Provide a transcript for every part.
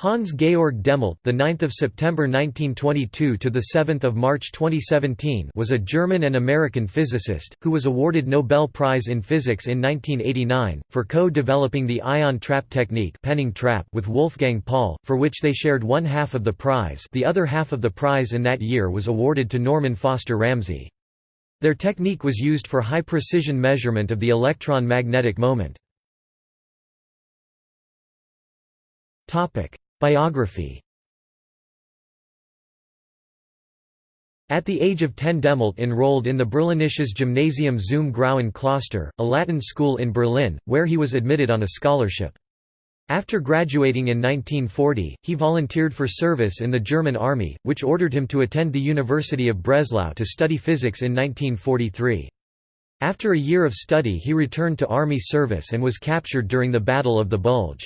Hans Georg Dehmelt, the 9th of September 1922 to the 7th of March 2017, was a German and American physicist who was awarded Nobel Prize in Physics in 1989 for co-developing the ion trap technique, Penning trap, with Wolfgang Paul, for which they shared one half of the prize. The other half of the prize in that year was awarded to Norman Foster Ramsey. Their technique was used for high-precision measurement of the electron magnetic moment. Topic: Biography At the age of 10 Dehmelt enrolled in the Berlinisches Gymnasium zum Grauen Kloster, a Latin school in Berlin, where he was admitted on a scholarship. After graduating in 1940, he volunteered for service in the German army, which ordered him to attend the University of Breslau to study physics in 1943. After a year of study he returned to army service and was captured during the Battle of the Bulge.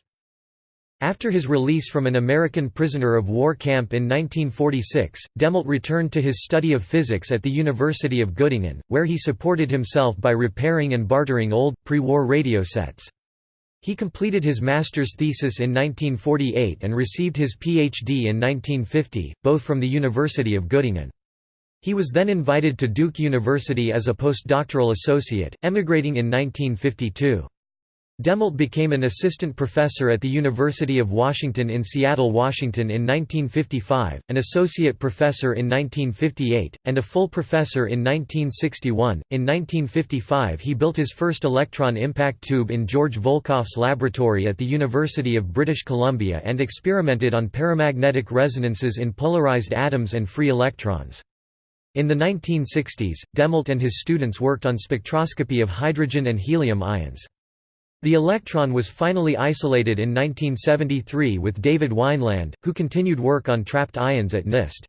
After his release from an American prisoner of war camp in 1946, Dehmelt returned to his study of physics at the University of Göttingen, where he supported himself by repairing and bartering old, pre-war radio sets. He completed his master's thesis in 1948 and received his Ph.D. in 1950, both from the University of Göttingen. He was then invited to Duke University as a postdoctoral associate, emigrating in 1952. Dehmelt became an assistant professor at the University of Washington in Seattle, Washington in 1955, an associate professor in 1958, and a full professor in 1961. In 1955, he built his first electron impact tube in George Volkoff's laboratory at the University of British Columbia and experimented on paramagnetic resonances in polarized atoms and free electrons. In the 1960s, Dehmelt and his students worked on spectroscopy of hydrogen and helium ions. The electron was finally isolated in 1973 with David Wineland, who continued work on trapped ions at NIST.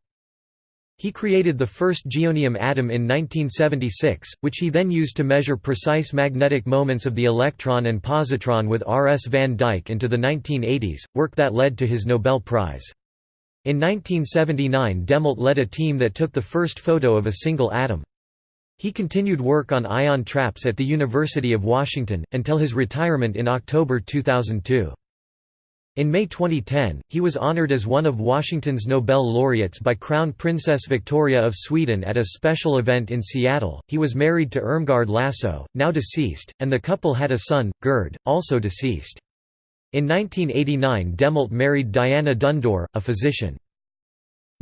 He created the first geonium atom in 1976, which he then used to measure precise magnetic moments of the electron and positron with R. S. van Dyck into the 1980s, work that led to his Nobel Prize. In 1979 Dehmelt led a team that took the first photo of a single atom. He continued work on ion traps at the University of Washington, until his retirement in October 2002. In May 2010, he was honored as one of Washington's Nobel laureates by Crown Princess Victoria of Sweden at a special event in Seattle. He was married to Irmgard Lasso, now deceased, and the couple had a son, Gerd, also deceased. In 1989 Dehmelt married Diana Dundore, a physician.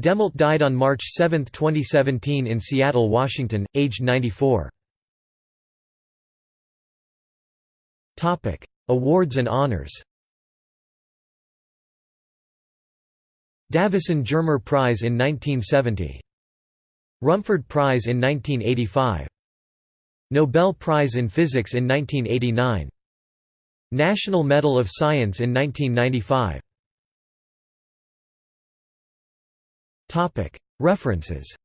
Dehmelt died on March 7, 2017 in Seattle, Washington, aged 94. Awards and honors Davisson Germer Prize in 1970. Rumford Prize in 1985. Nobel Prize in Physics in 1989. National Medal of Science in 1995. References.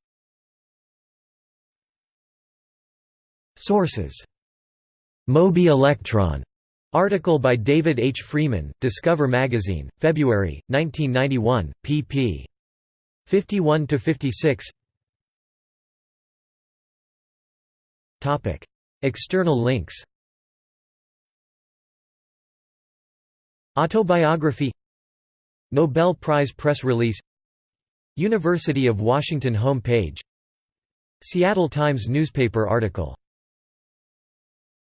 Sources. Moby Electron. Article by David H. Freedman, Discover Magazine, February, 1991, pp. 51–56 External links. Autobiography. Nobel Prize press release University of Washington home page Seattle Times newspaper article